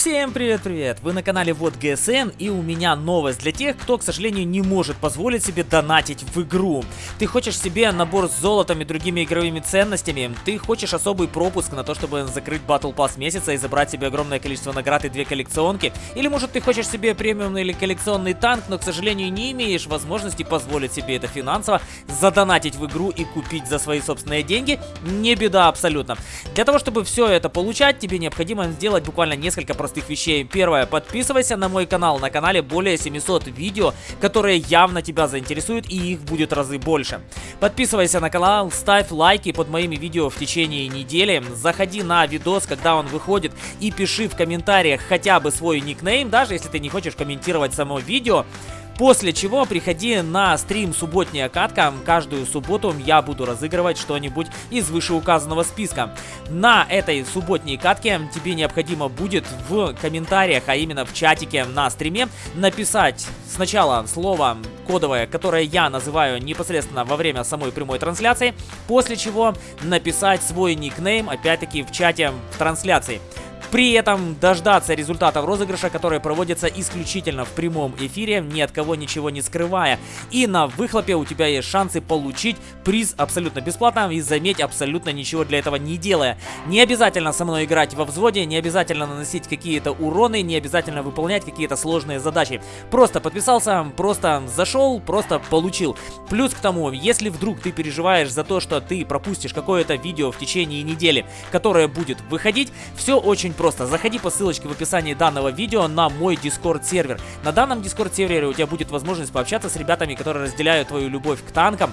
Всем привет-привет! Вы на канале Вот ГСН и у меня новость для тех, кто, к сожалению, не может позволить себе донатить в игру. Ты хочешь себе набор с золотом и другими игровыми ценностями, ты хочешь особый пропуск на то, чтобы закрыть Battle Pass месяца и забрать себе огромное количество наград и две коллекционки, или может ты хочешь себе премиумный или коллекционный танк, но, к сожалению, не имеешь возможности позволить себе это финансово, задонатить в игру и купить за свои собственные деньги, не беда абсолютно. Для того, чтобы все это получать, тебе необходимо сделать буквально несколько простых простых вещей. Первое, подписывайся на мой канал. На канале более 700 видео, которые явно тебя заинтересуют и их будет разы больше. Подписывайся на канал, ставь лайки под моими видео в течение недели. Заходи на видос, когда он выходит и пиши в комментариях хотя бы свой никнейм, даже если ты не хочешь комментировать само видео. После чего приходи на стрим «Субботняя катка». Каждую субботу я буду разыгрывать что-нибудь из вышеуказанного списка. На этой субботней катке тебе необходимо будет в комментариях, а именно в чатике на стриме, написать сначала слово кодовое, которое я называю непосредственно во время самой прямой трансляции, после чего написать свой никнейм, опять-таки, в чате в трансляции. При этом дождаться результатов розыгрыша, которые проводятся исключительно в прямом эфире, ни от кого ничего не скрывая. И на выхлопе у тебя есть шансы получить приз абсолютно бесплатно и заметь абсолютно ничего для этого не делая. Не обязательно со мной играть во взводе, не обязательно наносить какие-то уроны, не обязательно выполнять какие-то сложные задачи. Просто подписался, просто зашел, просто получил. Плюс к тому, если вдруг ты переживаешь за то, что ты пропустишь какое-то видео в течение недели, которое будет выходить, все очень просто. Заходи по ссылочке в описании данного видео на мой Discord сервер. На данном Discord сервере у тебя будет возможность пообщаться с ребятами, которые разделяют твою любовь к танкам.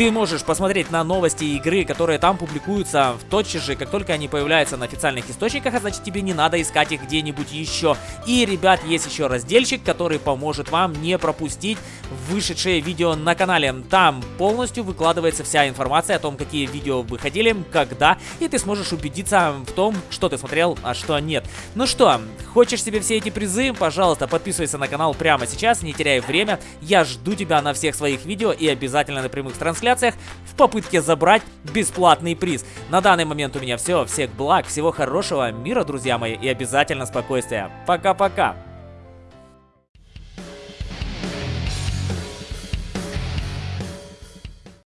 Ты можешь посмотреть на новости игры, которые там публикуются в тотчас же, как только они появляются на официальных источниках, а значит тебе не надо искать их где-нибудь еще. И, ребят, есть еще разделчик, который поможет вам не пропустить вышедшее видео на канале. Там полностью выкладывается вся информация о том, какие видео выходили, когда, и ты сможешь убедиться в том, что ты смотрел, а что нет. Ну что, хочешь себе все эти призы? Пожалуйста, подписывайся на канал прямо сейчас, не теряй время. Я жду тебя на всех своих видео и обязательно на прямых трансляциях трансляциях в попытке забрать бесплатный приз. На данный момент у меня все. Всех благ, всего хорошего, мира, друзья мои, и обязательно спокойствия. Пока-пока.